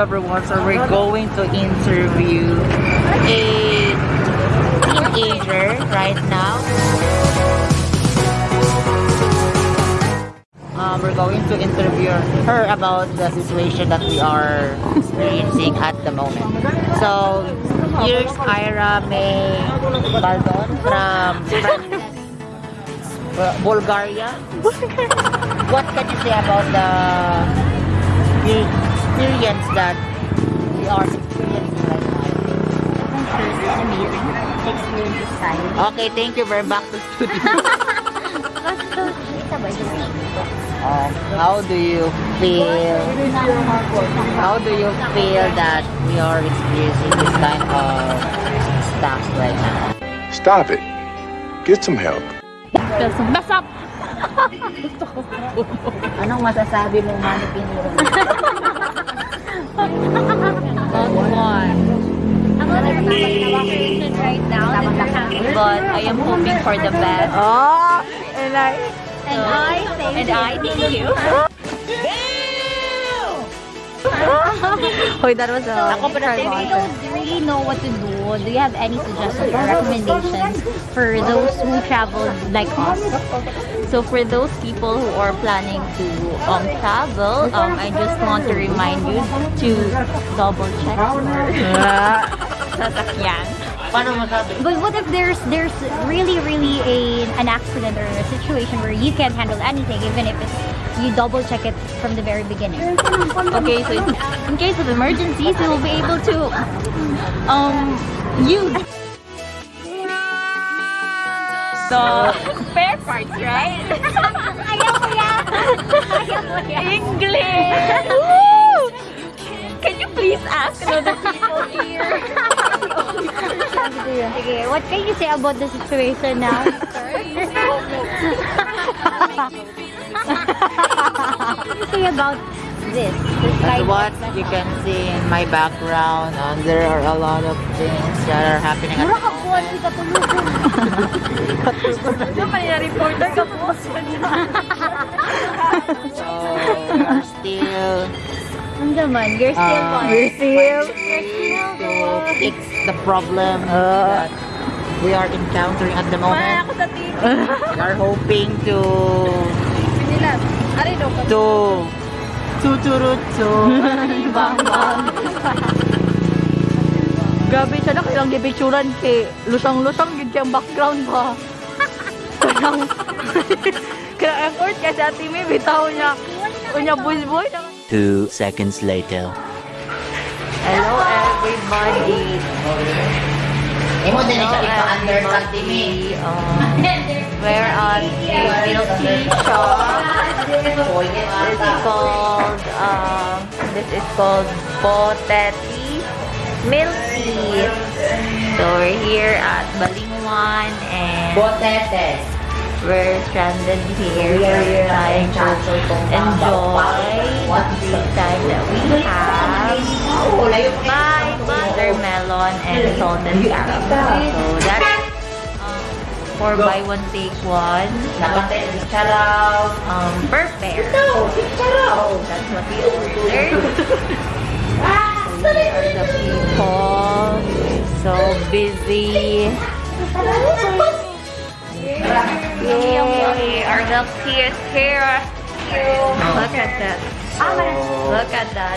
everyone, so we're going to interview a teenager right now. Um, we're going to interview her about the situation that we are experiencing at the moment. So, here's Ira May Baldon from Bul- Bulgaria. what can you say about the experience that we are experiencing right now? amazing. Experience is fine. Okay, thank you. We're back to studio. Um, how do you feel? How do you feel that we are experiencing this kind of stuff right now? Stop it. Get some help. Mess up! Anong masasabi mo, Mami Piniro? But I am hoping for the best. Oh, and I... And I And you. I thank you. Hoy, that was a... Pa If you don't really know what to do, do you have any suggestions or recommendations for those who travel like us? So for those people who are planning to um, travel, um, I just want to remind you to double check sasakyan. Paano masabi? But what if there's there's really really a an accident or a situation where you can't handle anything, even if it's you double check it from the very beginning? Okay, so in, in case of emergencies, you will be able to um use the spare parts, right? Ayaw ko yan! Ayaw! English! Woo! Can you please ask another people here? Okay, what can you say about the situation now? what can you say about this? This That's what you can see in my background. Um, there are a lot of things that are happening at Mura ka po, hindi ka tulugan. reporter ka po. So, we are still Ang gaman, you're still uh, one. still to fix the problem that we are encountering at the moment. Ako sa TV. We are hoping to Nila. Ari do ka. to tuturutsu. Bang bang. Grabe sana kailang gibitsuran kay lusang-lusang gid ang background ba. Kanang Kaya ang court kay sa ati may bitaw niya. Unya busboy. Two seconds later. Hello everybody. Emo din sa under sa timi. Um, where on guilty shop? This is called um, this is called potet Milk Tea. So we're here at Balingwan and Botete. we're stranded here. We're trying to enjoy the free time that we have by watermelon and salted caramel. So that's um, four by one take one. Nakate. Um, per pair. That's what we ordered. Busy. Yay! Our milk tea is here. Look at that. Look at that.